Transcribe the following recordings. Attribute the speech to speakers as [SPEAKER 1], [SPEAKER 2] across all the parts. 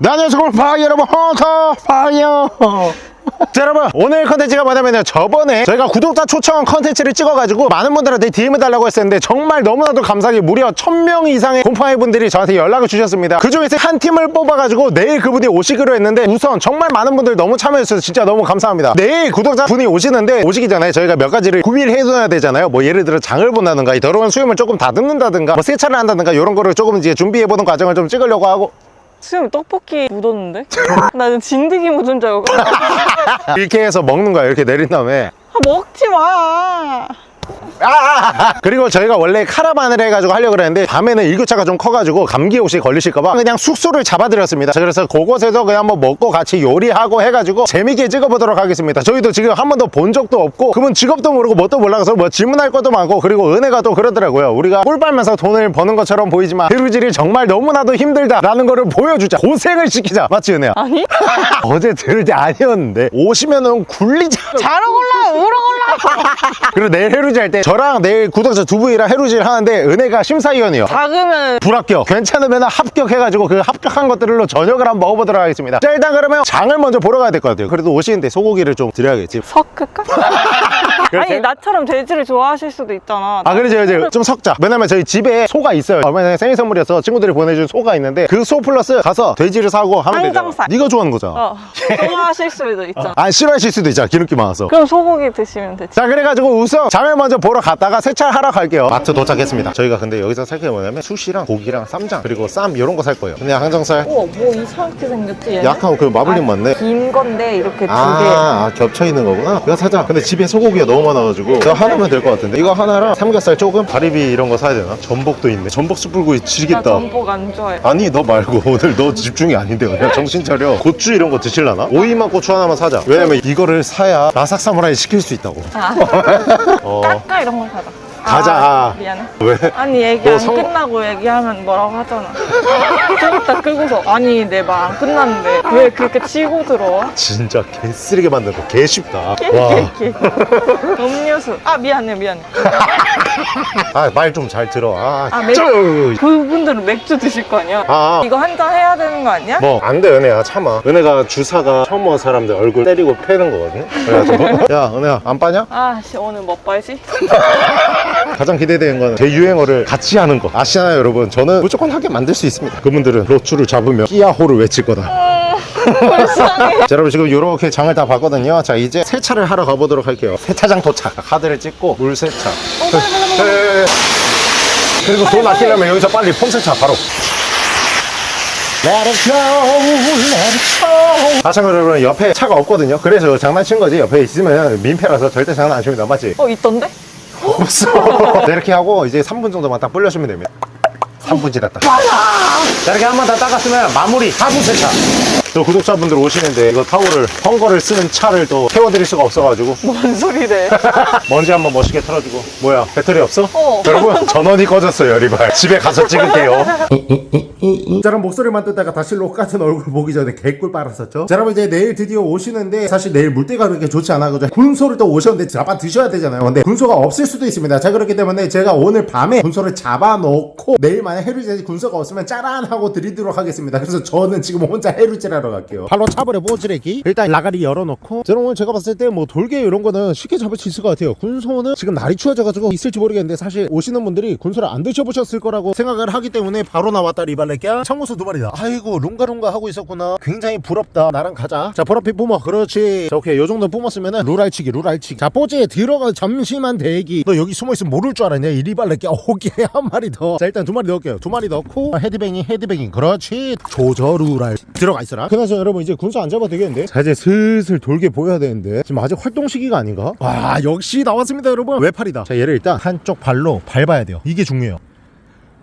[SPEAKER 1] 네 안녕하세요 파이 여러분. 헌터퐝이에요 자 여러분 오늘 컨텐츠가 뭐냐면요. 저번에 저희가 구독자 초청 컨텐츠를 찍어가지고 많은 분들한테 DM을 달라고 했었는데 정말 너무나도 감사하게 무려 1000명 이상의 곰팡이 분들이 저한테 연락을 주셨습니다. 그 중에서 한 팀을 뽑아가지고 내일 그분이 오시기로 했는데 우선 정말 많은 분들 너무 참여해주셔서 진짜 너무 감사합니다. 내일 구독자 분이 오시는데 오시기 전에 저희가 몇 가지를 구비를 해둬야 되잖아요. 뭐 예를 들어 장을 본다든가 이 더러운 수염을 조금 다듬는다든가 뭐 세차를 한다든가 이런 거를 조금 이제 준비해보는 과정을 좀 찍으려고 하고
[SPEAKER 2] 수염이 떡볶이 묻었는데? 나는 진드기 묻은 줄 알고.
[SPEAKER 1] 이렇게 해서 먹는 거야 이렇게 내린 다음에.
[SPEAKER 2] 아, 먹지 마
[SPEAKER 1] 그리고 저희가 원래 카라반을 해가지고 하려고 그랬는데 밤에는 일교차가 좀 커가지고 감기에 혹시 걸리실까봐 그냥 숙소를 잡아드렸습니다. 자, 그래서 그곳에서 그냥 한번 먹고 같이 요리하고 해가지고 재밌게 찍어보도록 하겠습니다. 저희도 지금 한 번도 본 적도 없고 그분 직업도 모르고 뭣도 몰라서 뭐 질문할 것도 많고 그리고 은혜가 또 그러더라고요. 우리가 꿀 빨면서 돈을 버는 것처럼 보이지만 해루질이 정말 너무나도 힘들다라는 거를 보여주자. 고생을 시키자. 맞지 은혜야?
[SPEAKER 2] 아니?
[SPEAKER 1] 어제 들을 때 아니었는데. 오시면은 굴리자.
[SPEAKER 2] 자러 골라 우러 골라
[SPEAKER 1] 그리고 내일 해루질 할때 저랑 내일 구독자 두 분이랑 해루질 하는데 은혜가 심사위원이요.
[SPEAKER 2] 작으면
[SPEAKER 1] 불합격. 괜찮으면 합격해가지고 그 합격한 것들로 저녁을 한번 먹어보도록 하겠습니다. 자 일단 그러면 장을 먼저 보러 가야 될 것 같아요. 그래도 오시는데 소고기를 좀 드려야겠지.
[SPEAKER 2] 섞을까? 아니
[SPEAKER 1] 그렇게?
[SPEAKER 2] 나처럼 돼지를 좋아하실 수도 있잖아.
[SPEAKER 1] 아 그래 제가 이제 좀 섞자. 왜냐면 저희 집에 소가 있어요. 얼마 전에 생일 선물이어서 친구들이 보내준 소가 있는데 그 소 플러스 가서 돼지를 사고 하면 되잖아
[SPEAKER 2] 항정살.
[SPEAKER 1] 네가 좋아하는 거잖아.
[SPEAKER 2] 어 좋아하실 수도 있잖아
[SPEAKER 1] 아 싫어하실 수도 있잖아. 기름기 많아서.
[SPEAKER 2] 그럼 소고기 드시면 되지.
[SPEAKER 1] 자 그래가지고 우선 장을 먼저 보러 갔다가 세차하러 갈게요. 마트 도착했습니다. 저희가 근데 여기서 살 게 뭐냐면 수시랑 고기랑 쌈장 그리고 쌈 이런 거 살 거예요. 그냥 항정살.
[SPEAKER 2] 우와 뭐 이상하게 생겼지 얘는?
[SPEAKER 1] 약간 그 마블링 맞네?
[SPEAKER 2] 긴 건데 이렇게 두개
[SPEAKER 1] 아, 아, 겹쳐 있는 거구나. 이거 사자. 근데 집에 소고기가 너무 많아가지고. 저 하나면 될 것 같은데. 이거 하나랑 삼겹살 조금, 가리비 이런 거 사야 되나? 전복도 있네. 전복 숯불구이
[SPEAKER 2] 나
[SPEAKER 1] 지겠다.
[SPEAKER 2] 전복 안 좋아해.
[SPEAKER 1] 아니 너 말고 오늘 너 집중이 아닌데 그냥 정신 차려. 고추 이런 거 드실라나? 오이만 고추 하나만 사자. 왜냐면 이거를 사야 라삭 사무라이 시킬 수 있다고.
[SPEAKER 2] 아.
[SPEAKER 1] 어.
[SPEAKER 2] 까까 이런 거 사자
[SPEAKER 1] 가자.
[SPEAKER 2] 아, 미안해
[SPEAKER 1] 왜?
[SPEAKER 2] 아니 얘기 너안
[SPEAKER 1] 성-
[SPEAKER 2] 끝나고 얘기하면 뭐라고 하잖아 좀 이따 끄고서 아니 내 말 안 끝났는데 왜 그렇게 치고 들어와?
[SPEAKER 1] 진짜 개 쓰레기 만든 거개 쉽다 와.
[SPEAKER 2] 깨깨깨 음료수 아 미안해 미안해
[SPEAKER 1] 아 말 좀 잘 들어 아,
[SPEAKER 2] 아, 맥-
[SPEAKER 1] 쩌!
[SPEAKER 2] 그분들은 맥주 드실 거 아니야?
[SPEAKER 1] 아,
[SPEAKER 2] 이거 한 잔 해야 되는 거 아니야?
[SPEAKER 1] 뭐 안 돼 은혜야 참아 은혜가 주사가 처음 온 사람들 얼굴 때리고 패는 거거든 그래가지고 야 은혜야 안 빠냐?
[SPEAKER 2] 아씨 오늘 뭐 빨지?
[SPEAKER 1] 가장 기대되는 건제 유행어를 같이 하는 거 아시나요 여러분 저는 무조건 하게 만들 수 있습니다 그분들은 로추를 잡으면 끼야호를 외칠 거다
[SPEAKER 2] 불쌍해
[SPEAKER 1] 자 여러분 지금 이렇게 장을 다 봤거든요 자 이제 세차를 하러 가보도록 할게요 세차장 도착 카드를 찍고 물 세차 네. 그리고 돈 아끼려면 여기서 빨리 폼 세차 바로 Let it go, let it go. 아, 참, 여러분, 옆에 차가 없거든요. 그래서 장난친 거지. 옆에 있으면 민폐라서 절대 장난 안 칩니다. 맞지?
[SPEAKER 2] 어 있던데?
[SPEAKER 1] 없어. 자, 이렇게 하고 이제 3분 정도만 딱 불려주면 됩니다. 3분 지났다. 자, 이렇게 한번다 닦았으면 마무리 하부 세차. 또 구독자분들 오시는데 이거 타올을 헝거를 쓰는 차를 또 태워드릴 수가 없어가지고.
[SPEAKER 2] 뭔 소리래?
[SPEAKER 1] 먼지 한번 멋있게 털어주고. 뭐야 배터리 없어?
[SPEAKER 2] 어.
[SPEAKER 1] 여러분 전원이 꺼졌어요 리발. 집에 가서 찍을게요. 자 그럼 목소리만 듣다가 다시 똑같은 얼굴 보기 전에 개꿀 빨았었죠? 자 여러분 이제 내일 드디어 오시는데 사실 내일 물때가 그렇게 좋지 않아가지고 군소를 또 오셨는데 잡아 드셔야 되잖아요. 근데 군소가 없을 수도 있습니다. 자 그렇기 때문에 제가 오늘 밤에 군소를 잡아 놓고 내일 만약 해루질 군소가 없으면 짜란 하고 드리도록 하겠습니다. 그래서 저는 지금 혼자 해루 질 하러 갈게요. 발로 차버려 보즈레기? 일단 라가리 열어놓고. 오늘 제가 봤을 때 뭐 돌개 이런 거는 쉽게 잡을 수 있을 것 같아요. 군소는 지금 날이 추워져가지고 있을지 모르겠는데 사실 오시는 분들이 군소를 안 드셔보셨을 거라고 생각을 하기 때문에 바로 나왔다 리발레끼야. 청구소 두 마리다. 아이고 룽가룽가 하고 있었구나. 굉장히 부럽다. 나랑 가자. 자 보라빛 뿜어. 그렇지. 자 오케이. 요 정도 뿜었으면은 룰알치기 룰알치기. 자 뽀지에 들어가 잠시만 대기. 너 여기 숨어있으면 모를 줄 알았냐 이 리발레끼야? 오케이. 한 마리 더 자 일단 두 마리 넣을게요. 두 마리 넣고. 헤드뱅이 헤드뱅이 그렇지. 조저 룰알 들어가 있어라 그나저 여러분 이제 군소 안 잡아도 되겠는데? 자 이제 슬슬 돌게 보여야 되는데. 지금 아직 활동 시기가 아닌가? 와 역시 나왔습니다 여러분. 외팔이다. 자 얘를 일단 한쪽 발로 밟아야 돼요. 이게 중요해요.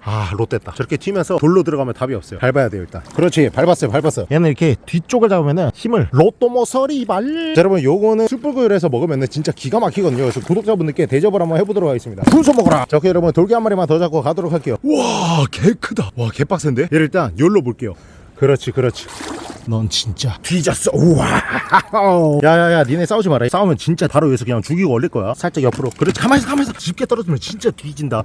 [SPEAKER 1] 아 롯됐다. 저렇게 튀면서 돌로 들어가면 답이 없어요. 밟아야 돼요 일단. 그렇지 밟았어요 밟았어 얘는 이렇게 뒤쪽을 잡으면은 힘을 로또 모서리 발. 자, 여러분 요거는 숯불구이에서 먹으면은 진짜 기가 막히거든요. 그래서 구독자분들께 대접을 한번 해보도록 하겠습니다. 군소 먹어라! 자 오케이 여러분. 돌개 한 마리만 더 잡고 가도록 할게요. 와 개 크다. 와 개 빡센데? 얘를 일단 열로 볼게요 그렇지 그렇지. 넌 진짜 뒤졌어. 우와. 야야야 니네 싸우지 마라. 싸우면 진짜 바로 여기서 그냥 죽이고 올릴 거야. 살짝 옆으로. 그렇지 가만히 있어 가만히 있어. 집게 떨어지면 진짜 뒤진다.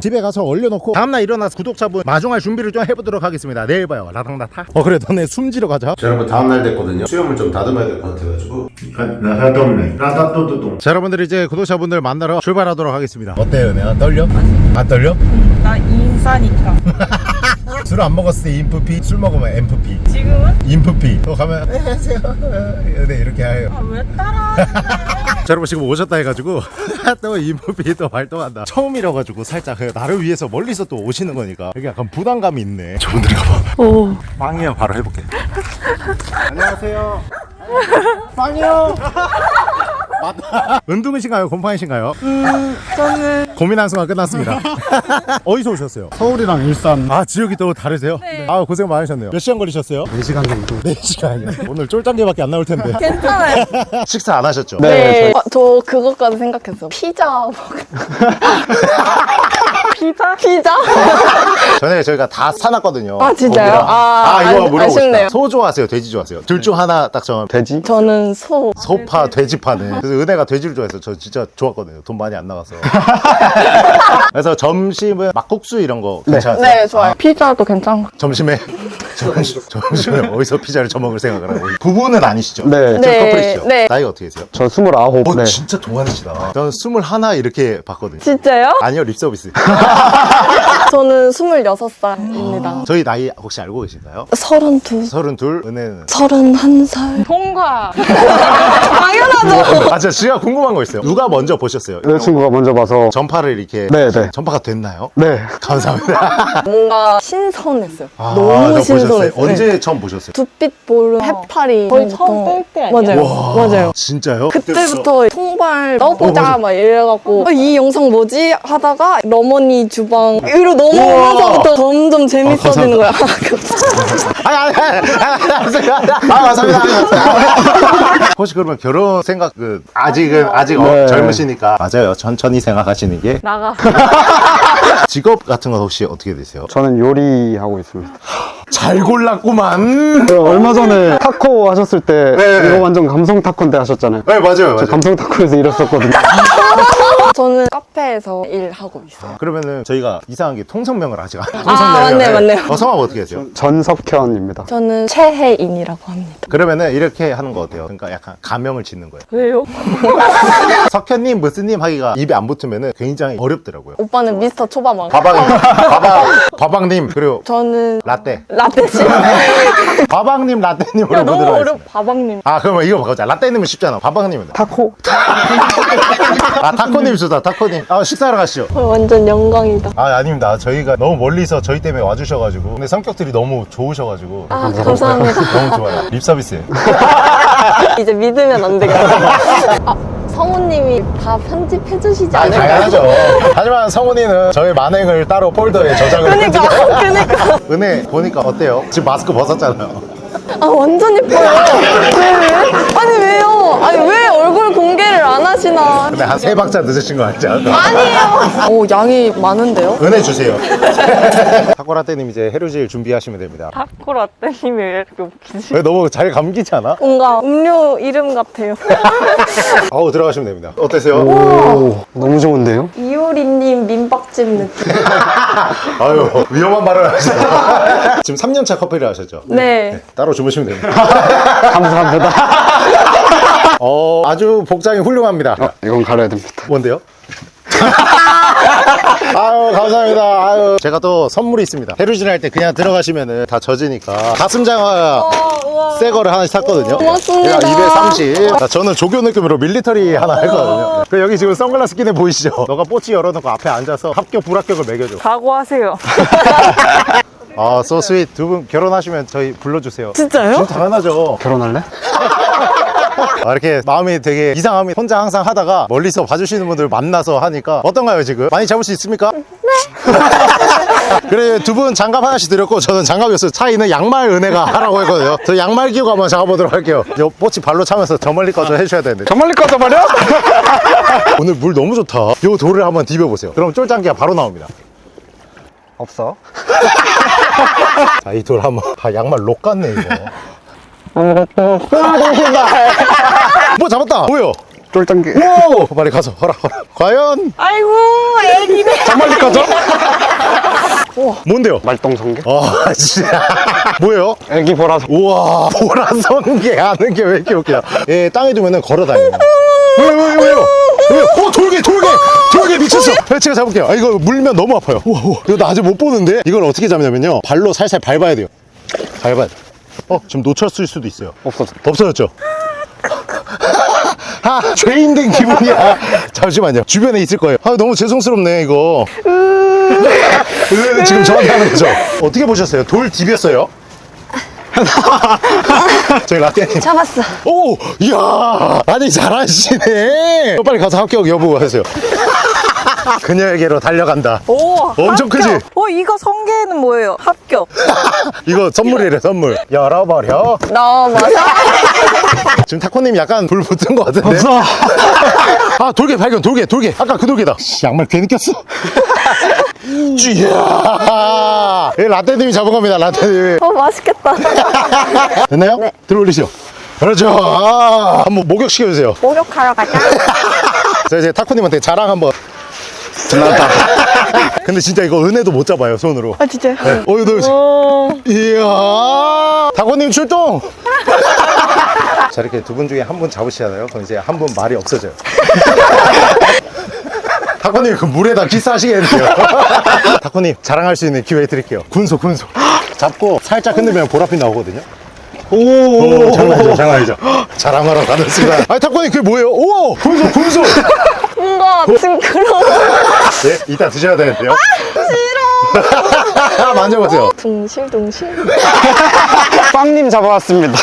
[SPEAKER 1] 집에 가서 얼려놓고 다음날 일어나서 구독자분 마중할 준비를 좀 해보도록 하겠습니다. 내일 봐요. 라당라타. 어 그래. 너네 숨지러 가자. 자 여러분 다음날 됐거든요. 수염을 좀 다듬어야 될 것 같아가지고.
[SPEAKER 3] 라다돔네. 라다또도돔.
[SPEAKER 1] 자 여러분들 이제 구독자분들 만나러 출발하도록 하겠습니다. 어때요 내가 떨려? 안 떨려?
[SPEAKER 4] 나 인싸니까.
[SPEAKER 1] 술 안 먹었을 때 인프피 술 먹으면 엠프피.
[SPEAKER 4] 지금은?
[SPEAKER 1] 인프피. 또 가면 안녕하세요. 네 이렇게 해요.
[SPEAKER 4] 아, 왜 따라?
[SPEAKER 1] 자 여러분 지금 오셨다 해가지고 또 인프피 또 활동한다. 처음이라가지고 살짝 그 나를 위해서 멀리서 또 오시는 거니까 여기 약간 부담감이 있네. 저분들이 가봐
[SPEAKER 4] 오.
[SPEAKER 1] 빵이야 바로 해볼게. 안녕하세요. 빵이요 맞다 은둥이신가요 곰팡이신가요
[SPEAKER 4] 저는
[SPEAKER 1] 고민한 순간 끝났습니다 어디서 오셨어요?
[SPEAKER 3] 서울이랑 일산
[SPEAKER 1] 아 지역이 또 다르세요?
[SPEAKER 4] 네.
[SPEAKER 1] 아 고생 많으셨네요 몇 시간 걸리셨어요?
[SPEAKER 3] 4시간 정도
[SPEAKER 1] 4시간이요 오늘 쫄짱개밖에 안 나올 텐데
[SPEAKER 4] 괜찮아요.
[SPEAKER 1] 식사 안 하셨죠?
[SPEAKER 4] 네. 아, 저 그것까지 생각했어. 피자. 먹- 피자? 피자?
[SPEAKER 1] 전에 저희가 다 사놨거든요.
[SPEAKER 4] 아, 진짜요?
[SPEAKER 1] 고기랑.
[SPEAKER 4] 아,
[SPEAKER 1] 이거
[SPEAKER 4] 아,
[SPEAKER 1] 물어보고
[SPEAKER 4] 아쉽네요.
[SPEAKER 1] 싶다. 소 좋아하세요? 돼지 좋아하세요? 둘 중 하나 딱 정하면
[SPEAKER 3] 돼지?
[SPEAKER 4] 저는 소.
[SPEAKER 1] 소파, 돼지파네. 그래서 은혜가 돼지를 좋아해서 저 진짜 좋았거든요. 돈 많이 안 나가서. 그래서 점심은 막국수 이런 거 괜찮아요?
[SPEAKER 4] 네, 좋아요. 피자도 괜찮고.
[SPEAKER 1] 점심에 점심, 점심에 어디서 피자를 처먹을 생각을 하고 부부는 아니시죠?
[SPEAKER 3] 네.
[SPEAKER 1] 저
[SPEAKER 4] 네,
[SPEAKER 1] 커플이시죠?
[SPEAKER 4] 네.
[SPEAKER 1] 나이가 어떻게 되세요?
[SPEAKER 3] 저 29.
[SPEAKER 1] 어,
[SPEAKER 3] 네.
[SPEAKER 1] 진짜 동안이시다. 저는 스물하나 이렇게 봤거든요.
[SPEAKER 4] 진짜요?
[SPEAKER 1] 아니요, 립서비스.
[SPEAKER 4] 저는 26살입니다.
[SPEAKER 1] 저희 나이 혹시 알고 계신가요?
[SPEAKER 4] 32.
[SPEAKER 1] 서른둘, 은혜는
[SPEAKER 4] 31살. 통과. 당연하죠.
[SPEAKER 1] 아, 진짜 제가 궁금한 거 있어요. 누가 먼저 보셨어요?
[SPEAKER 3] 여자친구가 먼저 봐서
[SPEAKER 1] 전파를 이렇게
[SPEAKER 3] 네, 네.
[SPEAKER 1] 전파가 됐나요?
[SPEAKER 3] 네.
[SPEAKER 1] 감사합니다.
[SPEAKER 4] 뭔가 신선했어요.
[SPEAKER 1] 아,
[SPEAKER 4] 너무
[SPEAKER 1] 저 보셨어요?
[SPEAKER 4] 신선했어요.
[SPEAKER 1] 언제
[SPEAKER 4] 네.
[SPEAKER 1] 처음 보셨어요?
[SPEAKER 4] 두빛 보름 해파리 거의 처음 뺄때 아니에요? 맞아요. 맞아요.
[SPEAKER 1] 진짜요?
[SPEAKER 4] 그때부터 통발 넣어보자
[SPEAKER 1] 어.
[SPEAKER 4] 막 이래갖고 어, 이 영상 뭐지 하다가 러머니 주방 이로 넘어오면서부터 점점 재밌어지는 거야.
[SPEAKER 1] 아니 아니 아니 아니 아 감사합니다. 혹시 그러면 결혼 생각 그 아직은 아직 어,
[SPEAKER 3] 네.
[SPEAKER 1] 젊으시니까 맞아요. 천천히 생각하시는 게
[SPEAKER 4] 나가.
[SPEAKER 1] 직업 같은 건 혹시 어떻게 되세요?
[SPEAKER 3] 저는 요리하고 있습니다.
[SPEAKER 1] 잘 골랐구만.
[SPEAKER 3] 그 얼마 전에 타코 하셨을 때
[SPEAKER 1] 네.
[SPEAKER 3] 이거 완전 감성 타코인데 하셨잖아요.
[SPEAKER 1] 네 맞아요.
[SPEAKER 3] 저
[SPEAKER 1] 맞아요.
[SPEAKER 3] 감성 타코에서 일했었거든요.
[SPEAKER 4] 저는 카페에서 일하고 있어요.
[SPEAKER 1] 그러면은 저희가 이상한 게 통성명을 아직 안
[SPEAKER 4] 아, 맞네, 맞네요.
[SPEAKER 1] 어, 성함 어떻게 되세요?
[SPEAKER 3] 전석현입니다.
[SPEAKER 4] 저는 최혜인이라고 합니다.
[SPEAKER 1] 그러면은 이렇게 하는 거 어때요? 그러니까 약간 가명을 짓는 거예요.
[SPEAKER 4] 왜요?
[SPEAKER 1] 석현님, 무스님 하기가 입에 안 붙으면은 굉장히 어렵더라고요.
[SPEAKER 4] 오빠는 미스터 초밥왕.
[SPEAKER 1] 바방님, 바방, 바방님 그리고
[SPEAKER 4] 저는
[SPEAKER 1] 라떼.
[SPEAKER 4] 라떼지.
[SPEAKER 1] 바방님, 라떼님으로
[SPEAKER 4] 야, 너무
[SPEAKER 1] 보도록
[SPEAKER 4] 어려.
[SPEAKER 1] 하겠습니다.
[SPEAKER 4] 바방님.
[SPEAKER 1] 아 그러면 이거 바꾸자. 라떼님은 쉽잖아. 바방님은.
[SPEAKER 3] 타코?
[SPEAKER 1] 아 타코님 좋 다. 타코님. 아 식사하러 가시죠.
[SPEAKER 4] 어, 완전 영광이다.
[SPEAKER 1] 아 아닙니다. 저희가 너무 멀리서 저희 때문에 와주셔가지고 근데 성격들이 너무 좋으셔가지고
[SPEAKER 4] 아, 감사합니다.
[SPEAKER 1] 너무 좋아요. 립서비스.
[SPEAKER 4] 이제 믿으면 안 되겠다. 아, 성우님이 다 편집해 주시지
[SPEAKER 1] 아
[SPEAKER 4] 않을까요?
[SPEAKER 1] 당연하죠. 하지만 성훈이는 저희 만행을 따로 폴더에 저장을
[SPEAKER 4] 그니까, 그니까.
[SPEAKER 1] 은혜 보니까 어때요? 지금 마스크 벗었잖아요.
[SPEAKER 4] 아, 완전 예뻐요. 왜, 왜? 아니, 왜요? 아니, 왜 얼굴 공개를 안 하시나?
[SPEAKER 1] 근데 한 세 박자 늦으신 거 알죠?
[SPEAKER 4] 아니에요. 오, 양이 많은데요?
[SPEAKER 1] 은혜 주세요. 타코라떼님 이제 해루질 준비하시면 됩니다.
[SPEAKER 4] 타코 라떼님이 왜 이렇게 웃기지?
[SPEAKER 1] 왜 너무 잘 감기지 않아?
[SPEAKER 4] 뭔가 음료 이름 같아요.
[SPEAKER 1] 아우 들어가시면 됩니다. 어떠세요?
[SPEAKER 3] 오, 너무 좋은데요?
[SPEAKER 4] 이효리님 민박집 느낌.
[SPEAKER 1] 아유 위험한 발언 하시죠. 지금 3년차 커플을 하셨죠?
[SPEAKER 4] 네.
[SPEAKER 1] 따로 주무시면 됩니다.
[SPEAKER 3] 감사합니다.
[SPEAKER 1] 어 아주 복장이 훌륭합니다.
[SPEAKER 3] 어, 이건 가려야 됩니다.
[SPEAKER 1] 뭔데요? 아유 감사합니다. 아유 제가 또 선물이 있습니다. 해루질 할때 그냥 들어가시면은 다 젖으니까 가슴 장화 새 거를 하나씩 샀거든요.
[SPEAKER 4] 고맙습니다.
[SPEAKER 1] 제가 230. 자, 저는 조교 느낌으로 밀리터리 하나 했거든요. 그 여기 지금 선글라스 끼네 보이시죠? 너가 뽀치 열어놓고 앞에 앉아서 합격 불합격을 매겨줘.
[SPEAKER 4] 각오하세요.
[SPEAKER 1] 아, sweet. 두분 결혼하시면 저희 불러주세요.
[SPEAKER 4] 진짜요?
[SPEAKER 1] 당연하죠.
[SPEAKER 3] 결혼할래?
[SPEAKER 1] 아, 이렇게 마음이 되게 이상함이 혼자 항상 하다가 멀리서 봐주시는 분들 만나서 하니까 어떤가요, 지금? 많이 잡을 수 있습니까? 네. 그래, 두 분 장갑 하나씩 드렸고, 저는 장갑이었어요. 차이는 양말 은혜가 하라고 했거든요. 저 양말 끼고 한번 잡아보도록 할게요. 요 뽀치 발로 차면서 저 멀리까지 해주셔야 되는데.
[SPEAKER 3] 저 멀리 꺼져 버려?
[SPEAKER 1] 오늘 물 너무 좋다. 요 돌을 한번 디벼보세요. 그럼 쫄짱기가 바로 나옵니다.
[SPEAKER 3] 없어.
[SPEAKER 1] 자, 이 돌 한번. 아, 양말 록 같네, 이거. 뭐 잡았다! 뭐요?
[SPEAKER 3] 쫄짱개.
[SPEAKER 1] 오! 빨리 가서 허라, 허라. 과연?
[SPEAKER 2] 아이고 애기네.
[SPEAKER 3] 정말 가죠?
[SPEAKER 1] 뭔데요?
[SPEAKER 3] 말똥성게?
[SPEAKER 1] 아, 진짜. 뭐예요?
[SPEAKER 3] 애기 보라서.
[SPEAKER 1] 우와, 보라성게 하는 게 왜 이렇게 웃기냐. 예, 땅에 두면은 걸어 다니는. 왜요, 왜요, 왜요? 왜요? 어, 돌개, 돌개! 돌개 미쳤어! 네, 제가 잡을게요. 아, 이거 물면 너무 아파요. 우와, 우와. 이거 나 아직 못 보는데? 이걸 어떻게 잡냐면요. 발로 살살 밟아야 돼요. 밟아야 돼. 어, 지금 놓쳤을 수도 있어요.
[SPEAKER 3] 없어졌다.
[SPEAKER 1] 없어졌죠? 아, 죄인 된 기분이야. 잠시만요. 주변에 있을 거예요. 아, 너무 죄송스럽네, 이거. 으, 지금 저한테 하는 거죠? 어떻게 보셨어요? 돌 디뎠어요? 저희 라떼님.
[SPEAKER 4] 잡았어.
[SPEAKER 1] 오! 이야! 아니, 잘하시네! 어, 빨리 가서 합격 여부 하세요. 그녀에게로 달려간다.
[SPEAKER 2] 오
[SPEAKER 1] 엄청 크지?
[SPEAKER 2] 합격. 어 이거 성게는 뭐예요? 합격.
[SPEAKER 1] 이거 선물이래, 선물. 열어버려.
[SPEAKER 2] 넘어서.
[SPEAKER 1] 지금 타코님 약간 불 붙은 것 같은데?
[SPEAKER 3] 없어.
[SPEAKER 1] 아 돌개 발견 돌개 돌개 아까 그 돌개다 씨, 양말 괜히 꼈어 이 라떼님이 잡은 겁니다 라떼님
[SPEAKER 4] 어, 맛있겠다.
[SPEAKER 1] 됐나요?
[SPEAKER 4] 네.
[SPEAKER 1] 들어올리시죠 그렇죠 아, 한번 목욕 시켜주세요
[SPEAKER 4] 목욕하러 가자.
[SPEAKER 1] 자 이제 타코님한테 자랑 한번
[SPEAKER 3] 지나다.
[SPEAKER 1] 근데 진짜 이거 은혜도 못 잡아요 손으로.
[SPEAKER 2] 아 진짜.
[SPEAKER 1] 네. 어 이거
[SPEAKER 2] 어.
[SPEAKER 1] 이야. 타코님 출동! 자 이렇게 두 분 중에 한 분 잡으시잖아요. 그럼 이제 한 분 말이 없어져요. 타코님 그 물에다 기사하시겠는데요. 타코님 자랑할 수 있는 기회 드릴게요. 군소 군소. 잡고 살짝 흔들면 보라빛 나오거든요. 오, 장난이죠 장난이죠. 자랑하러 가는 순간. 아니 타코님 그게 뭐예요? 오! 군소 군소
[SPEAKER 4] 뭔가 징그러워.
[SPEAKER 1] 네 이따 드셔야 되는데요 싫어 만져보세요
[SPEAKER 4] 둥실둥실.
[SPEAKER 3] 빵님 잡아왔습니다.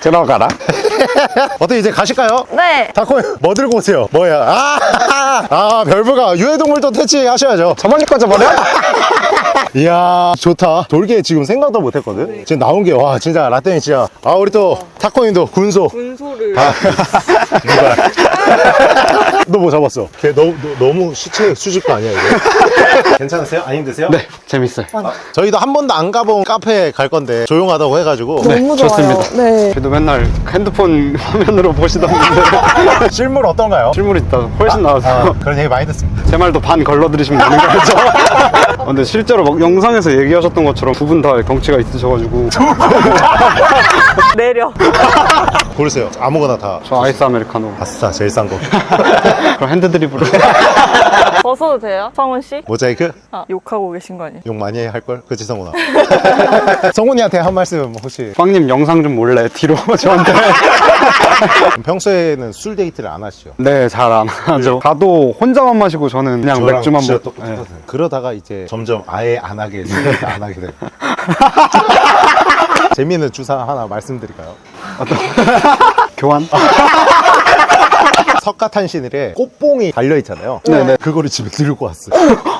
[SPEAKER 3] 들어가라.
[SPEAKER 1] 어떻게 이제 가실까요?
[SPEAKER 4] 네.
[SPEAKER 1] 다코 뭐 들고 오세요? 뭐야? 아, 아 별부가 유해동물도 퇴치하셔야죠.
[SPEAKER 3] 저 멀리 꺼져 버려?
[SPEAKER 1] 이야 좋다. 돌개 지금 생각도 못했거든. 지금 나온 게 와 진짜 라떼니 진짜. 아 우리 또 타코님도 군소.
[SPEAKER 2] 분소를.
[SPEAKER 1] 아, 누가? 너 뭐 잡았어? 걔 너, 너, 너무 시체 수집거 아니야 이거? 괜찮으세요? 안 힘드세요?
[SPEAKER 3] 네, 재밌어요.
[SPEAKER 1] 저희도 한 번도 안 가본 카페 갈 건데 조용하다고 해가지고
[SPEAKER 4] 너무 좋아요.
[SPEAKER 3] 좋습니다.
[SPEAKER 4] 네.
[SPEAKER 3] 그래도 맨날 핸드폰 화면으로 보시던 분들
[SPEAKER 1] 실물 어떤가요?
[SPEAKER 3] 실물 있다 훨씬 나와서
[SPEAKER 1] 아, 그런 얘기 많이 듣습니다.
[SPEAKER 3] 제 말도 반 걸러드리시면 되는 거죠. 아, 근데 실제로 막 영상에서 얘기하셨던 것처럼 두 분다 덩치가 있으셔가지고
[SPEAKER 2] 내려.
[SPEAKER 1] 고르세요. 아무거나 다.
[SPEAKER 3] 저 아이스 아메리카노
[SPEAKER 1] 아싸 제일 싼 거.
[SPEAKER 3] 그럼 핸드드립으로
[SPEAKER 2] 벗어도 돼요? 성훈 씨?
[SPEAKER 1] 모자이크?
[SPEAKER 2] 아 욕하고 계신 거 아니에요?
[SPEAKER 1] 욕 많이 할 걸? 그치 성훈아? 성훈이한테 한 말씀 혹시
[SPEAKER 3] 빵님 영상 좀 몰래 뒤로 저한테
[SPEAKER 1] 평소에는 술 데이트를 안 하시죠?
[SPEAKER 3] 네 잘 안 하죠 가도 혼자만 마시고 저는 그냥 맥주만 먹고 네.
[SPEAKER 1] 그러다가 이제 점점 아예 안 하게 술 데이트 안 하게 돼요. 재미있는 주사 하나 말씀드릴까요?
[SPEAKER 3] 교환?
[SPEAKER 1] 석가탄신일에 꽃봉이 달려 있잖아요.
[SPEAKER 3] 네네.
[SPEAKER 1] 그거를 집에 들고 왔어.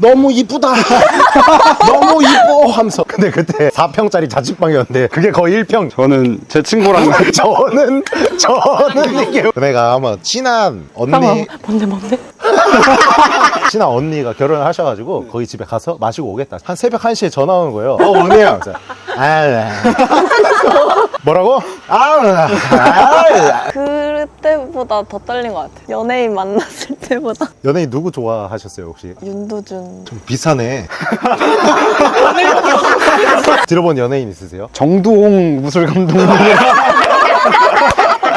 [SPEAKER 1] 너무 이쁘다. 너무 이뻐 하면서. 근데 그때 4평짜리 자취방이었는데 그게 거의 1평.
[SPEAKER 3] 저는 제 친구랑
[SPEAKER 1] 저는 저는 이게 내가 아마 친한 언니
[SPEAKER 2] 잠깐만. 뭔데 뭔데?
[SPEAKER 1] 친한 언니가 결혼을 하셔가지고 거기 집에 가서 마시고 오겠다 한 새벽 1시에 전화 오는 거예요 어 언니야 아 네. 뭐라고? 아,
[SPEAKER 4] 아그 때보다 더 떨린 것 같아요. 연예인 만났을 때보다.
[SPEAKER 1] 연예인 누구 좋아하셨어요 혹시?
[SPEAKER 4] 윤도준.
[SPEAKER 1] 좀 비싸네 들어본 연예인 있으세요?
[SPEAKER 3] 정두홍 무술 감독님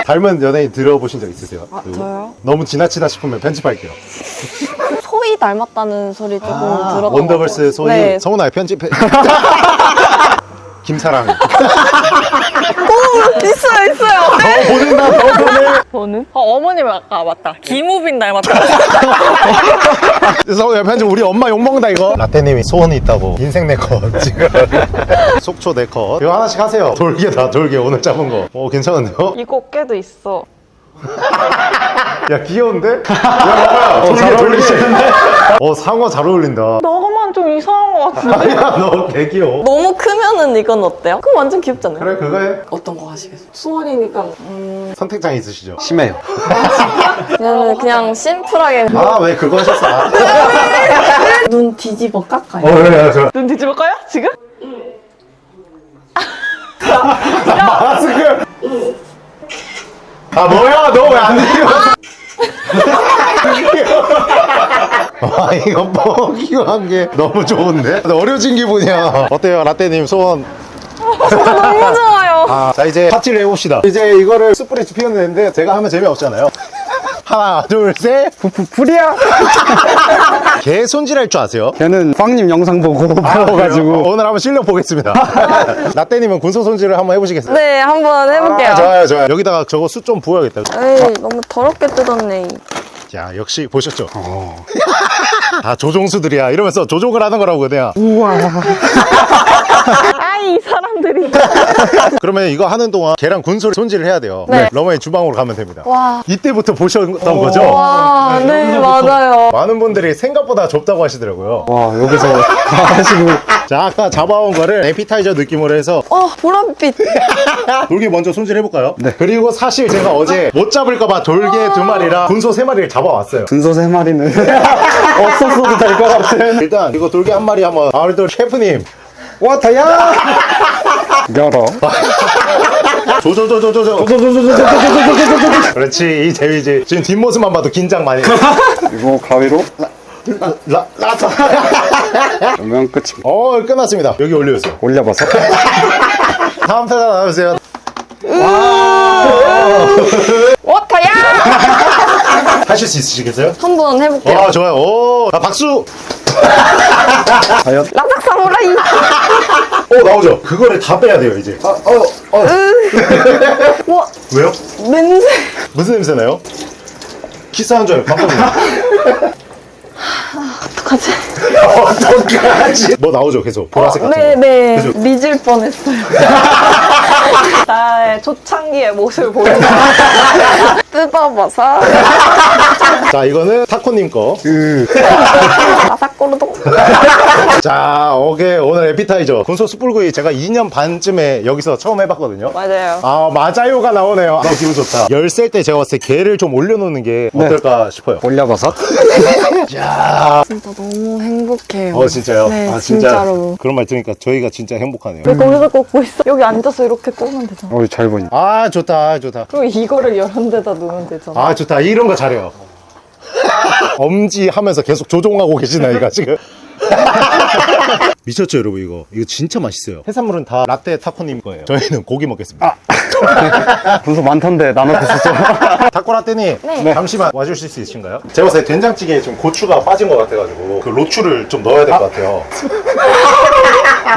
[SPEAKER 1] 닮은 연예인 들어보신 적 있으세요? 누구?
[SPEAKER 4] 저요?
[SPEAKER 1] 너무 지나치다 싶으면 편집할게요
[SPEAKER 4] 소희 닮았다는 소리 조금 들었던 것
[SPEAKER 1] 아, 원더걸스
[SPEAKER 4] 같아요.
[SPEAKER 1] 소희
[SPEAKER 4] 네.
[SPEAKER 1] 성훈아 편집해 김사랑
[SPEAKER 4] 있어요, 있어요.
[SPEAKER 1] 더 보낸다 더 보내
[SPEAKER 2] 저는? 어, 어머님 아까 맞다. 김우빈 닮았다.
[SPEAKER 1] 성우야 편집 우리 엄마 욕먹는다 이거 라떼님이 소원이 있다고 인생 네컷 지금 속초 네컷 이거 하나씩 하세요 돌개다 돌개 오늘 잡은 거어 괜찮은데요?
[SPEAKER 2] 이 꽃게도 있어.
[SPEAKER 1] 야 귀여운데? 야 봐봐요 돌개 돌개 어 상어 잘 어울린다
[SPEAKER 2] 너만 이거는 좀 이상한 것 같은데?
[SPEAKER 1] 아니야 너 개귀여워
[SPEAKER 4] 너무 크면은 이건 어때요? 그럼 완전 귀엽잖아요.
[SPEAKER 1] 그래 그거 해
[SPEAKER 4] 어떤 거 하시겠어요?
[SPEAKER 2] 수원이니까
[SPEAKER 1] 선택장 있으시죠?
[SPEAKER 3] 심해요.
[SPEAKER 4] 그냥, 그냥 심플하게
[SPEAKER 1] 아 왜 그거 하셨어? 아,
[SPEAKER 4] 눈 뒤집어 깎아요.
[SPEAKER 1] 어 그래
[SPEAKER 2] 저눈 뒤집을까요? 지금?
[SPEAKER 1] 마스크 아 뭐야 너 왜 안 뒤집어 아 이거 뻐기한 게 너무 좋은데? 어려진 기분이야 어때요 라떼님 소원
[SPEAKER 4] 너무 좋아요.
[SPEAKER 1] 아, 자 이제 파티를 해봅시다 이제 이거를 스프레치 피우는 데인데 제가 하면 재미없잖아요 하나 둘셋
[SPEAKER 3] 푸푸풀이야.
[SPEAKER 1] 개 손질할 줄 아세요?
[SPEAKER 3] 걔는 빵님 영상 보고 배워가지고.
[SPEAKER 1] 어, 오늘 한번 실력 보겠습니다 라떼님은 군소 손질을 한번 해보시겠어요?
[SPEAKER 4] 네, 한번 해볼게요.
[SPEAKER 1] 아, 좋아요 좋아요 여기다가 저거 숯 좀 부어야겠다
[SPEAKER 4] 에이, 너무 더럽게 뜯었네.
[SPEAKER 1] 자 역시 보셨죠?
[SPEAKER 3] 어.
[SPEAKER 1] 다 조종수들이야 이러면서 조종을 하는 거라고 그냥
[SPEAKER 2] 이 사람들이.
[SPEAKER 1] 그러면 이거 하는 동안 계란 군소를 손질을 해야 돼요
[SPEAKER 4] 네.
[SPEAKER 1] 러머의 주방으로 가면 됩니다
[SPEAKER 4] 와.
[SPEAKER 1] 이때부터 보셨던 거죠?
[SPEAKER 4] 와, 네, 맞아요.
[SPEAKER 1] 많은 분들이 생각보다 좁다고 하시더라고요
[SPEAKER 3] 와, 여기서 다 하시고.
[SPEAKER 1] 자 아까 잡아온 거를 에피타이저 느낌으로 해서
[SPEAKER 4] 어, 보랏빛.
[SPEAKER 1] 돌게 먼저 손질해볼까요?
[SPEAKER 3] 네.
[SPEAKER 1] 그리고 사실 제가 어제 못 잡을까봐 돌게 두 마리랑 군소 세 마리를 잡아왔어요
[SPEAKER 3] 분소 세 마리는 없었어도 될 것 같은.
[SPEAKER 1] 일단 이거 돌게 한 마리 한번 아울돌 셰프님
[SPEAKER 3] 와, 다야! 열어.
[SPEAKER 1] 조조조조조조 그렇지 이 재미지 지금 뒷모습만 봐도 긴장 많이 해.
[SPEAKER 3] 이거 가위로
[SPEAKER 1] 라, 라자
[SPEAKER 3] 그러면 끝입니다.
[SPEAKER 1] 어 끝났습니다 여기 올려주세요
[SPEAKER 3] 올려봐서.
[SPEAKER 1] 다음 타자 나와주세요
[SPEAKER 4] 워터야!
[SPEAKER 1] 하실 수 있으시겠어요?
[SPEAKER 4] 한번 해볼게요.
[SPEAKER 1] 아 좋아요 오 아, 박수
[SPEAKER 3] 과연?
[SPEAKER 4] 라삭 사무라이.
[SPEAKER 1] 오 나오죠 그거를 다 빼야 돼요 이제 아, 어, 어.
[SPEAKER 4] 와,
[SPEAKER 1] 왜요?
[SPEAKER 4] 냄새.
[SPEAKER 1] 무슨 냄새 나요? 키스한 줄 알고 깜짝이야
[SPEAKER 4] 어떡하지?
[SPEAKER 1] 어떡하지 뭐 나오죠 계속 보라색 같은
[SPEAKER 4] 네,
[SPEAKER 1] 거
[SPEAKER 4] 네.
[SPEAKER 1] 그죠?
[SPEAKER 4] 리질 뻔했어요.
[SPEAKER 2] 나의 초창기의 모습을 보여줘.
[SPEAKER 4] 뜯어봐서.
[SPEAKER 1] 자 이거는 타코님 거
[SPEAKER 4] 라삭꼬르동.
[SPEAKER 1] 자, 오케이. 오늘 에피타이저. 군소 숯불구이 제가 2년 반쯤에 여기서 처음 해봤거든요.
[SPEAKER 2] 맞아요.
[SPEAKER 1] 아, 맞아요가 나오네요. 아, 기분 좋다. 열셀 때 제가 봤을 때 게를 좀 올려놓는 게 어떨까 싶어요.
[SPEAKER 3] 올려봐서.
[SPEAKER 1] 야
[SPEAKER 4] 진짜 너무 행복해요.
[SPEAKER 1] 어, 진짜요?
[SPEAKER 4] 네,
[SPEAKER 1] 아, 진짜.
[SPEAKER 4] 진짜로.
[SPEAKER 1] 그런 말 들으니까 저희가 진짜 행복하네요.
[SPEAKER 2] 왜 거기서 꽂고 있어? 여기 앉아서 이렇게 꽂으면 되 잖아.
[SPEAKER 3] 어, 잘 보니.
[SPEAKER 1] 아, 좋다, 좋다.
[SPEAKER 2] 그리고 이거를 이런 데다 놓으면 되잖아.
[SPEAKER 1] 아, 좋다. 이런 거 잘해요. 엄지 하면서 계속 조종하고 계신 아이가 지금. 미쳤죠, 여러분, 이거. 이거 진짜 맛있어요. 해산물은 다 라떼 타코님 거예요. 저희는 고기 먹겠습니다.
[SPEAKER 3] 분소 많던데 나눠주시죠.
[SPEAKER 1] 타코라떼님
[SPEAKER 4] 네.
[SPEAKER 1] 잠시만 와주실 수 있으신가요? 제가 봤을 때 된장찌개에 좀 고추가 빠진 것 같아가지고 그 로추를 좀 넣어야 될 것 같아요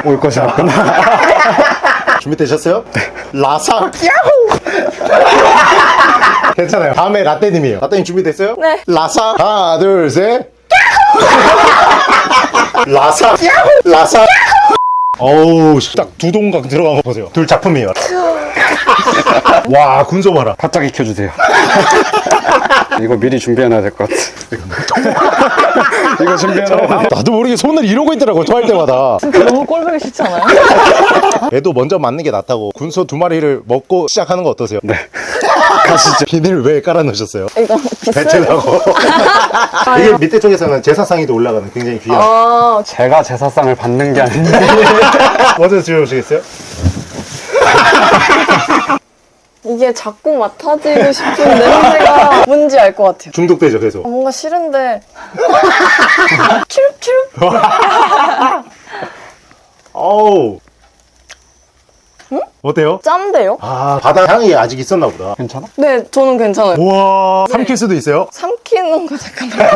[SPEAKER 3] 올 것이 없구나.
[SPEAKER 1] 준비되셨어요? 라사. 야호! 괜찮아요. 다음에 라떼님이에요. 라떼님 준비됐어요?
[SPEAKER 4] 네.
[SPEAKER 1] 라사. 하나 둘셋. 라사. 야호! 라사 어우 딱 두 동강 들어간 거 보세요 둘 작품이에요 와 군소 봐라
[SPEAKER 3] 바짝 익혀주세요. 이거 미리 준비해놔야 될 것 같아. 이거 준비해놔야 돼.
[SPEAKER 1] 나도 모르게 손을 이러고 있더라고 토할 때마다
[SPEAKER 2] 너무 꼴보기 싫지 않아요?
[SPEAKER 1] 애도 먼저 맞는 게 낫다고 군소 두 마리를 먹고 시작하는 거 어떠세요?
[SPEAKER 3] 네.
[SPEAKER 1] 가시죠 비닐 왜 깔아놓으셨어요?
[SPEAKER 4] 이거
[SPEAKER 1] 배틀하고 이게 밑에 쪽에서는 제사상에도 올라가는 굉장히 귀한
[SPEAKER 4] 아,
[SPEAKER 3] 제가 제사상을 받는 게 아닌데.
[SPEAKER 1] 먼저 들어오시겠어요?
[SPEAKER 4] 이게 자꾸 맡아지고 싶은 냄새가 뭔지 알 것 같아요.
[SPEAKER 1] 중독되죠 계속
[SPEAKER 4] 아, 뭔가 싫은데. 츄츄.
[SPEAKER 1] 어우 어때요?
[SPEAKER 4] 짠데요?
[SPEAKER 1] 아 바다 향이 아직 있었나 보다
[SPEAKER 3] 괜찮아?
[SPEAKER 4] 네, 저는 괜찮아요.
[SPEAKER 1] 우와 삼킬 수도 있어요?
[SPEAKER 4] 삼키는 거 잠깐만.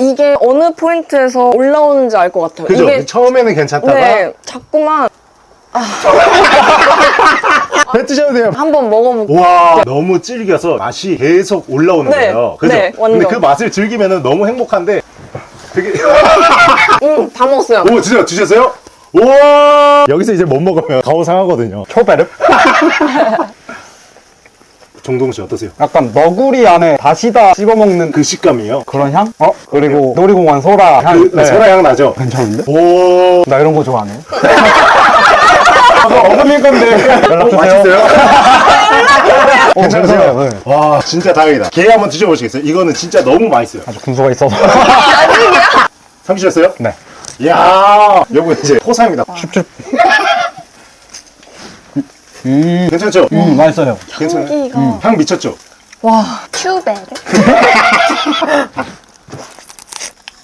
[SPEAKER 4] 이게 어느 포인트에서 올라오는지 알 것 같아요.
[SPEAKER 1] 그죠?
[SPEAKER 4] 이게
[SPEAKER 1] 처음에는 괜찮다가
[SPEAKER 4] 네, 자꾸만
[SPEAKER 1] 뱉으셔도 돼요
[SPEAKER 4] 한번 먹어볼게요.
[SPEAKER 1] 우와 너무 질겨서 맛이 계속 올라오는
[SPEAKER 4] 네,
[SPEAKER 1] 거예요 그죠?
[SPEAKER 4] 네, 완전.
[SPEAKER 1] 근데 그 맛을 즐기면 너무 행복한데 되게
[SPEAKER 4] 음, 다 먹었어요.
[SPEAKER 1] 오 진짜 드셨어요? 우와 여기서 이제 못 먹으면 가오 상하거든요
[SPEAKER 3] 초베르?
[SPEAKER 1] 정동훈 씨 어떠세요?
[SPEAKER 3] 약간 너구리 안에 다시다 씹어먹는
[SPEAKER 1] 그 식감이요?
[SPEAKER 3] 그런 향? 어? 그리고 놀이공원 소라 향.
[SPEAKER 1] 그 소라 향 나죠?
[SPEAKER 3] 괜찮은데?
[SPEAKER 1] 오
[SPEAKER 3] 나 이런 거 좋아하네. 어금니 건데 연락 주세요.
[SPEAKER 1] 어, 괜찮으세요?
[SPEAKER 3] 네.
[SPEAKER 1] 와 진짜 다행이다 게 한번 드셔보시겠어요? 이거는 진짜 너무 맛있어요
[SPEAKER 3] 아주 군소가 있어서.
[SPEAKER 1] 삼키셨어요?
[SPEAKER 3] 네.
[SPEAKER 1] 이야 요거 이제 포상입니다
[SPEAKER 3] 음,
[SPEAKER 1] 괜찮죠?
[SPEAKER 3] 음 맛있어요.
[SPEAKER 1] 괜찮아요?
[SPEAKER 4] 향기가.
[SPEAKER 1] 향 미쳤죠?
[SPEAKER 4] 와. 큐베르?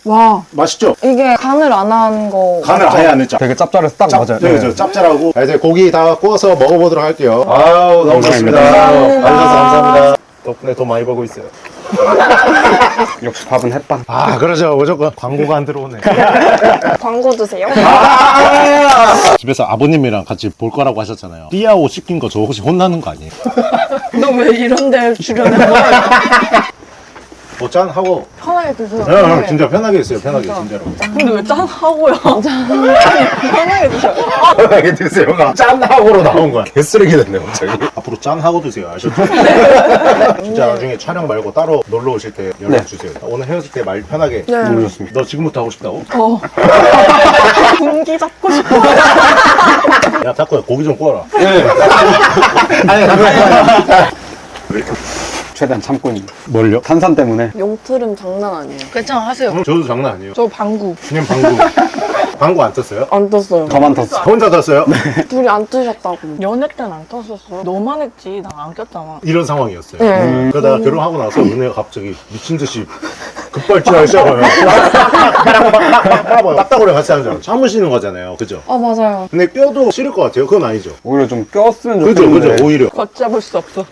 [SPEAKER 2] 와
[SPEAKER 1] 맛있죠?
[SPEAKER 4] 이게 간을 안 한 거.
[SPEAKER 1] 간을 아예 안 했죠?
[SPEAKER 3] 되게 짭짤해서 딱 맞아요.
[SPEAKER 1] 네, 저 짭짤하고 자, 이제 고기 다 구워서 먹어보도록 할게요 아우 너무 좋습니다
[SPEAKER 3] 감사합니다.
[SPEAKER 1] 감사합니다 덕분에 돈 많이 벌고 있어요
[SPEAKER 3] 역시 밥은 햇반.
[SPEAKER 1] 아 그러죠 무조건 광고가 안 들어오네
[SPEAKER 4] 광고 주세요.
[SPEAKER 1] 집에서 아버님이랑 같이 볼 거라고 하셨잖아요 띠아오 시킨 거 저 혹시 혼나는 거 아니에요?
[SPEAKER 2] 너 왜 이런 데 출연해 거야?
[SPEAKER 1] 뭐 짠 하고.
[SPEAKER 2] 편하게 드세요
[SPEAKER 1] 네, 형, 진짜 편하게 했어요 편하게 진짜로.
[SPEAKER 2] 근데 왜 짠 하고요? 편하게 드셔요.
[SPEAKER 1] 편하게 드세요가 짠하고로 나온 거야. 개쓰레기 됐네 갑자기. 앞으로 짠하고 드세요 아셨죠? 진짜 나중에 촬영 말고 따로 놀러 오실 때 연락
[SPEAKER 3] 네.
[SPEAKER 1] 주세요. 오늘 헤어질 때 말 편하게
[SPEAKER 4] 네.
[SPEAKER 1] 모르셨습니다. 너 지금부터 하고 싶다고?
[SPEAKER 2] 어. 분기 잡고 싶어.
[SPEAKER 1] 야 탁구야 고기 좀 구워라.
[SPEAKER 3] 네.
[SPEAKER 1] 아니 잠깐만
[SPEAKER 3] 최대한 참고 있는.
[SPEAKER 1] 뭘요?
[SPEAKER 3] 탄산 때문에.
[SPEAKER 4] 용트름 장난 아니에요.
[SPEAKER 2] 괜찮아 하세요
[SPEAKER 1] 저도 장난 아니에요
[SPEAKER 2] 저 방구
[SPEAKER 1] 그냥 방구 방구 안 떴어요?
[SPEAKER 4] 안 떴어요.
[SPEAKER 3] 저만 탔어.
[SPEAKER 1] 혼자 떴어요?
[SPEAKER 4] 둘이 안 뜨셨다고.
[SPEAKER 2] 연애 때는 안 떴었어 너만 했지 나 안 꼈잖아
[SPEAKER 1] 이런 상황이었어요
[SPEAKER 4] 네.
[SPEAKER 1] 그러다가 결혼하고 나서 은혜가 갑자기 미친 듯이 급발진하기 시작해요 딱딱거려 같이 알아 참으시는 거잖아요. 그죠?
[SPEAKER 4] 아, 맞아요.
[SPEAKER 1] 근데 뼈도 싫을 것 같아요. 그건 아니죠.
[SPEAKER 3] 오히려 좀 꼈으면
[SPEAKER 1] 그죠
[SPEAKER 3] 좋겠는데.
[SPEAKER 1] 그죠 오히려.
[SPEAKER 2] 걷잡을 수 없어.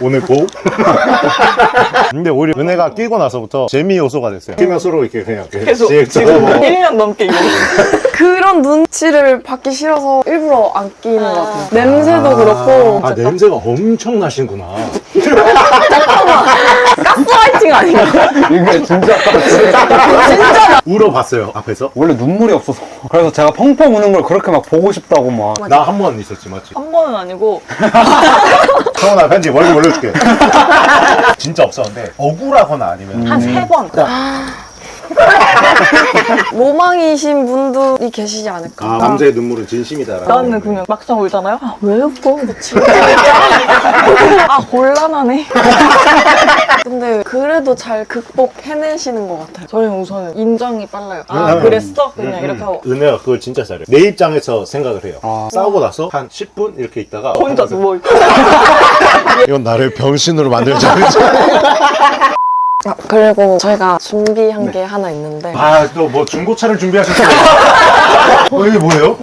[SPEAKER 1] 오늘 고? 근데 오히려 은혜가 끼고 나서부터 재미 요소가 됐어요. 끼면 서로 이렇게 그냥
[SPEAKER 2] 계속
[SPEAKER 1] 씩
[SPEAKER 2] 지금
[SPEAKER 1] 쳐다보고.
[SPEAKER 2] 1년 넘게 이거.
[SPEAKER 4] 그런 눈치를 받기 싫어서 일부러 안 끼는 것 같아요. 냄새도 그렇고.
[SPEAKER 1] 아 냄새가 엄청 나시는구나
[SPEAKER 4] 가스라이팅 아닌가?
[SPEAKER 3] 이게 진짜
[SPEAKER 1] 울어봤어요 앞에서
[SPEAKER 3] 원래 눈물이 없어서. 그래서 제가 펑펑 우는 걸 그렇게 막 보고 싶다고 막.
[SPEAKER 1] 나 한 번 있었지 맞지?
[SPEAKER 2] 한 번은 아니고
[SPEAKER 1] 성원아 편지 멀리 올려줄게 진짜 없었는데 억울하거나 아니면
[SPEAKER 2] 한 세번
[SPEAKER 4] 로망이신 분들이 계시지 않을까.
[SPEAKER 1] 아 남자의 눈물은 진심이다라는
[SPEAKER 2] 나는 그냥 막상 울잖아요 아, 왜 울어? 아 곤란하네
[SPEAKER 4] 근데 그래도 잘 극복해내시는 것 같아요.
[SPEAKER 2] 저희는 우선 인정이 빨라요 아
[SPEAKER 1] 음.
[SPEAKER 2] 그랬어? 그냥 이렇게 하고
[SPEAKER 1] 은혜가 그걸 진짜 잘해 내 입장에서 생각을 해요
[SPEAKER 3] 아.
[SPEAKER 1] 싸우고 나서 한 10분 이렇게 있다가
[SPEAKER 2] 혼자 누워있고
[SPEAKER 1] 이건 나를 병신으로 만들자
[SPEAKER 4] 아, 그리고 저희가 준비한 게 하나 있는데.
[SPEAKER 1] 아 또 뭐 중고차를 준비하셨어요 어 이게 뭐예요?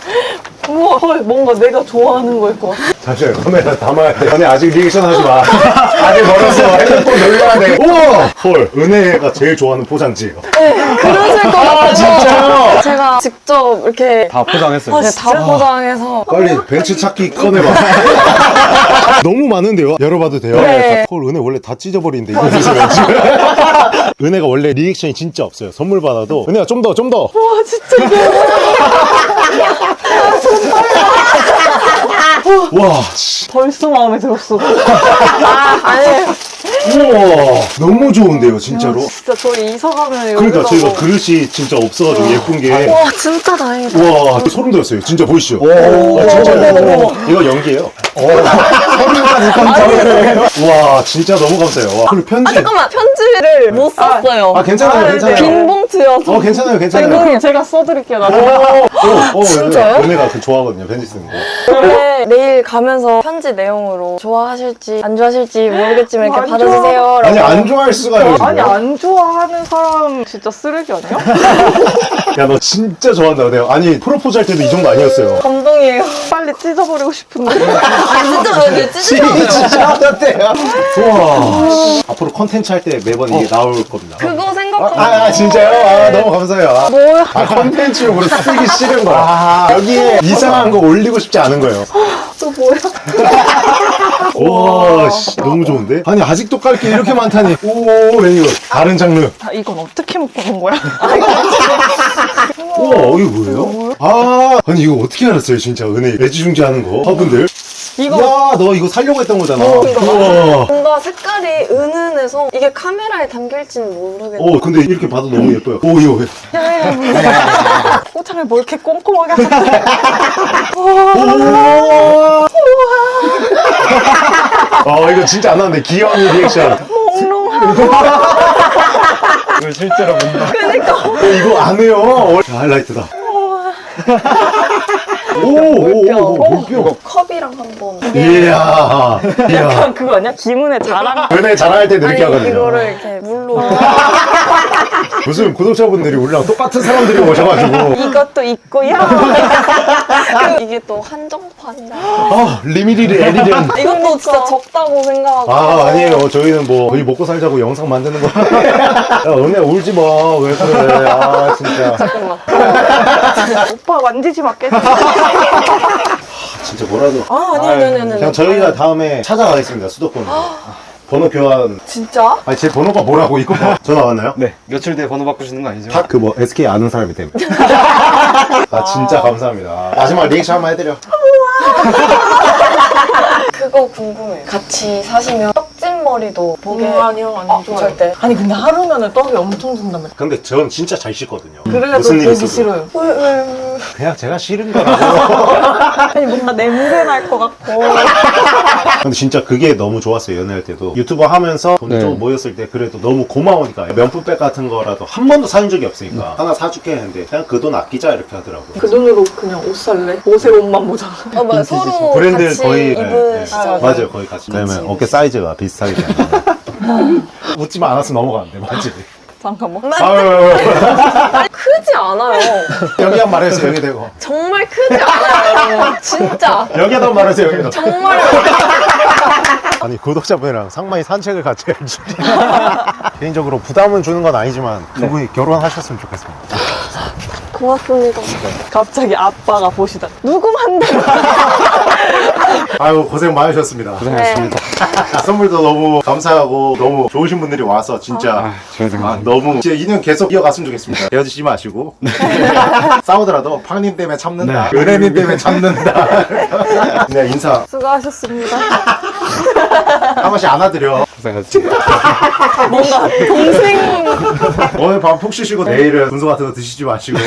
[SPEAKER 2] 우와 헐 뭔가 내가 좋아하는 거일 것 같아
[SPEAKER 1] 잠시만요 카메라 담아야 돼 아니 아직 리액션 하지 마 아직 멀었어 핸드폰 돌려야 돼 우와 헐 은혜가 제일 좋아하는 포장지예요
[SPEAKER 4] 그러실 것 같아요.
[SPEAKER 1] 진짜요?
[SPEAKER 4] 제가 직접 이렇게
[SPEAKER 3] 다 포장했어요.
[SPEAKER 4] 네, 다 포장해서.
[SPEAKER 1] 빨리 벤츠 찾기 꺼내봐 너무 많은데요? 열어봐도 돼요?
[SPEAKER 4] 네.
[SPEAKER 1] 헐 은혜 원래 다 찢어버리는데 이거 드시면 은혜가 원래 리액션이 진짜 없어요 선물 받아도 은혜가 좀더 좀더
[SPEAKER 2] 와 진짜
[SPEAKER 1] 와 씨.
[SPEAKER 2] 벌써 마음에 들었어
[SPEAKER 4] 아, 아니.
[SPEAKER 1] 우와 너무 좋은데요 진짜로.
[SPEAKER 2] 진짜 저희 이사 가면
[SPEAKER 1] 그러니까
[SPEAKER 2] 여기다가
[SPEAKER 1] 저희가 그릇이 진짜 없어가지고 예쁜 게.
[SPEAKER 4] 와, 진짜 다행이다.
[SPEAKER 1] 와 소름 돋았어요. 진짜 보이시죠? 어, 진짜요 이거 연기예요. 감사해요. 와 진짜 너무 감사해요. 와 그리고 편지.
[SPEAKER 4] 잠깐만, 편지를 못 썼어요.
[SPEAKER 1] 아 괜찮아요
[SPEAKER 2] 아,
[SPEAKER 1] 괜찮아요.
[SPEAKER 4] 빈 봉투여서.
[SPEAKER 1] 어 괜찮아요 괜찮아요.
[SPEAKER 2] 감독님 제가 써드릴게요 나중에.
[SPEAKER 1] 오, 오,
[SPEAKER 4] 진짜요?
[SPEAKER 1] 은혜가 그 좋아하거든요 편지 쓰는 거.
[SPEAKER 4] 원래 내일 가면서 편지 내용으로 좋아하실지 안 좋아하실지 모르겠지만 이렇게
[SPEAKER 2] 안
[SPEAKER 4] 받아주세요.
[SPEAKER 1] 아니. 안 좋아할 수가요
[SPEAKER 2] 아니 안 좋아하는 사람 진짜 쓰레기 아니야?
[SPEAKER 1] 야 너 진짜 좋아한다 내가 아니 프로포즈 할 때도 이 정도 아니었어요
[SPEAKER 4] 감동이에요.
[SPEAKER 2] 빨리 찢어버리고 싶은데
[SPEAKER 4] 아, 진짜 왜
[SPEAKER 1] 진짜 어때요? 우와 앞으로 컨텐츠 할 때 매번 이게 나올 겁니다
[SPEAKER 4] 그거
[SPEAKER 1] 아,
[SPEAKER 4] 생각하면.
[SPEAKER 1] 아, 아, 진짜요? 아 너무 감사해요 아,
[SPEAKER 4] 뭐야?
[SPEAKER 1] 아 컨텐츠용으로 쓰기 싫은 거야 여기에 이상한 거 올리고 싶지 않은 거예요
[SPEAKER 2] 또 뭐야?
[SPEAKER 1] 와 씨, 너무 좋은데? 아니 아직도 깔 게 이렇게 많다니 오 웬이거 다른 장르
[SPEAKER 2] 아, 이건 어떻게 묶는 거야?
[SPEAKER 1] 우와 이게 뭐예요? 아 아니 이거 어떻게 알았어요 진짜 은혜 애지중지하는 거 화분들
[SPEAKER 4] 이거
[SPEAKER 1] 야, 너 이거 살려고 했던 거잖아.
[SPEAKER 4] 어, 이거
[SPEAKER 1] 우와.
[SPEAKER 4] 뭔가 색깔이 은은해서 이게 카메라에 담길지는 모르겠는데
[SPEAKER 1] 오, 근데 이렇게 봐도 너무 예뻐요. 오, 이거 왜?
[SPEAKER 2] 포장을 뭐 이렇게 꼼꼼하게 하셨대.
[SPEAKER 1] 어, 이거 진짜 안 나왔네. 귀여운 리액션.
[SPEAKER 3] 이거 실제로 본다.
[SPEAKER 1] 어, 이거 안 해요. 어, 하이라이트다. 오, 오, 오, 오, 물병.
[SPEAKER 4] 컵이랑 한번
[SPEAKER 1] 이야. 이야.
[SPEAKER 2] 그거 아니야? 기문의 자랑?
[SPEAKER 1] 연애 잘할 때 이렇게 하거든요.
[SPEAKER 4] 이거를 이렇게 물로
[SPEAKER 1] 무슨 구독자분들이 우리랑 똑같은 사람들이 오셔가지고.
[SPEAKER 2] 이것도 있고요.
[SPEAKER 4] 그 이게 또 한정판이라
[SPEAKER 1] 아, 리미리리 에리련.
[SPEAKER 4] 이것도 진짜 적다고 생각하고
[SPEAKER 1] 아, 아니에요. 저희는 뭐, 거의 먹고 살자고 영상 만드는 거. 야, 은혜 울지 마. 왜 그래. 아, 진짜.
[SPEAKER 4] 잠깐만
[SPEAKER 2] 오빠 만지지 말겠어.
[SPEAKER 1] 진짜 뭐라도.
[SPEAKER 4] 아 아니 아니 아니 아니
[SPEAKER 1] 그냥 저희가 다음에 찾아가겠습니다. 수도권으로. 번호 교환.
[SPEAKER 4] 진짜?
[SPEAKER 1] 아니, 제 번호가 뭐라고, 이거 뭐. 전화 왔나요?
[SPEAKER 3] 네. 며칠 뒤에 번호 바꾸시는 거 아니죠?
[SPEAKER 1] 다그뭐 SK 아는 사람이 때문에. 아 진짜 감사합니다. 마지막 리액션 한번 해드려.
[SPEAKER 4] 그거 궁금해 같이 사시면 떡진 머리도 보게
[SPEAKER 2] 음, 아니요, 아니요.
[SPEAKER 4] 어,
[SPEAKER 2] 좋아요.
[SPEAKER 4] 절대
[SPEAKER 2] 아니 근데 하루면은 떡이 엄청 든다며.
[SPEAKER 1] 근데 전 진짜 잘 씻거든요.
[SPEAKER 2] 그래도
[SPEAKER 1] 무슨 일이.
[SPEAKER 2] 싫어요.
[SPEAKER 1] 그냥 제가 싫은 거라고.
[SPEAKER 2] 아니 뭔가 냄새 날 것 같고.
[SPEAKER 1] 근데 진짜 그게 너무 좋았어요 연애할 때도 유튜버 하면서 돈
[SPEAKER 3] 네.
[SPEAKER 1] 좀 모였을 때 그래도 너무 고마우니까 명품백 같은 거라도 한 번도 사준 적이 없으니까 하나 사줄게 했는데 그냥 그 돈 아끼자 이렇게 하더라고요.
[SPEAKER 2] 그 돈으로 그냥 옷 살래? 옷에 옷만 모자라.
[SPEAKER 4] 어, 맞아. 서로
[SPEAKER 1] 브랜드
[SPEAKER 4] 같이
[SPEAKER 1] 거의 네,
[SPEAKER 4] 입으시잖아요
[SPEAKER 1] 네. 맞아요 거의 같이. 그러면 어깨 사이즈가 비슷 하기 때문에 웃지만 않았으면 넘어가는데 맞지?
[SPEAKER 2] 잠깐만.
[SPEAKER 1] 아유
[SPEAKER 4] 크지 않아요.
[SPEAKER 1] 여기 한 말해서 여기 대고.
[SPEAKER 4] 정말 크지 않아요. 여러분 진짜.
[SPEAKER 1] 여기 한 말해서 여기 대고
[SPEAKER 4] 정말
[SPEAKER 1] 아니 구독자분이랑 상만이 산책을 같이 해야지 개인적으로 부담은 주는 건 아니지만 두 분이 결혼하셨으면 좋겠습니다
[SPEAKER 4] 고맙습니다
[SPEAKER 2] 갑자기 아빠가 보시다. 누구 만들?
[SPEAKER 1] 아유 고생 많으셨습니다
[SPEAKER 3] 고생하셨습니다.
[SPEAKER 1] 선물도 너무 감사하고 너무 좋으신 분들이 와서 진짜
[SPEAKER 3] 아,
[SPEAKER 1] 아, 너무 진짜 인연 계속 이어갔으면 좋겠습니다 헤어지지 마시고 싸우더라도 팡님 때문에 참는다
[SPEAKER 3] 네.
[SPEAKER 1] 은혜님 때문에 참는다 그냥 인사
[SPEAKER 2] 수고하셨습니다.
[SPEAKER 1] 한 번씩 안아드려.
[SPEAKER 3] 고생하셨습니다.
[SPEAKER 2] 뭔가 동생.
[SPEAKER 1] 오늘 밤 푹 쉬시고 내일은 분소 같은 거 드시지 마시고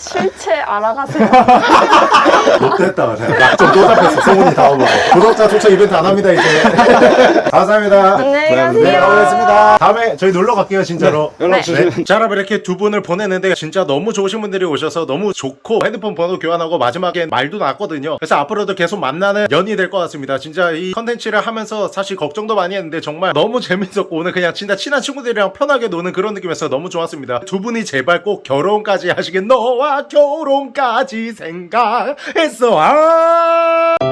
[SPEAKER 2] 실체 알아가세요.
[SPEAKER 1] 못됐다 그냥 약점 또 잡혔어. 소문이 다 오고. 구독자 초청 이벤트 안 합니다 이제. 감사합니다.
[SPEAKER 4] 안녕히
[SPEAKER 1] 네
[SPEAKER 4] 가세요.
[SPEAKER 1] 가보겠습니다. 다음에 저희 놀러 갈게요 진짜로.
[SPEAKER 3] 연락 주시면
[SPEAKER 1] 네. 자, 여러분 이렇게 두 분을 보냈는데 진짜 너무 좋으신 분들이 오셔서 너무 좋고 핸드폰 번호 교환하고 마지막에 말도 났거든요. 그래서 앞으로도 계속 만나는 연이 될 것 같습니다. 진짜 이 컨텐츠를 하면서 사실 걱정도 많이 했는데 정말 너무 재밌었고 오늘 그냥 진짜 친한 친구들이랑 편하게 노는 그런 느낌이어서 너무 좋았습니다. 두 분이 제발 꼭 결혼까지 하시길 너와 결혼까지 생각했어. 아